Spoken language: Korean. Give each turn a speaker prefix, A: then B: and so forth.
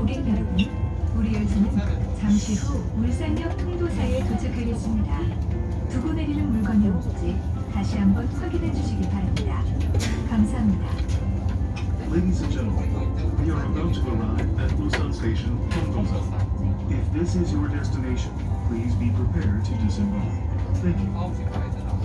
A: 고객 여러분, 우리 열차는 잠시 후 울산역 통도사에 도착하겠습니다. 두고 내리는 물건이 없지 다시 한번 확인해 주시기 바랍니다. 감사합니다.
B: Ladies and gentlemen, we are about to arrive at Busan Station, Hondosa. If this is your destination, please be prepared to disembark. Thank you.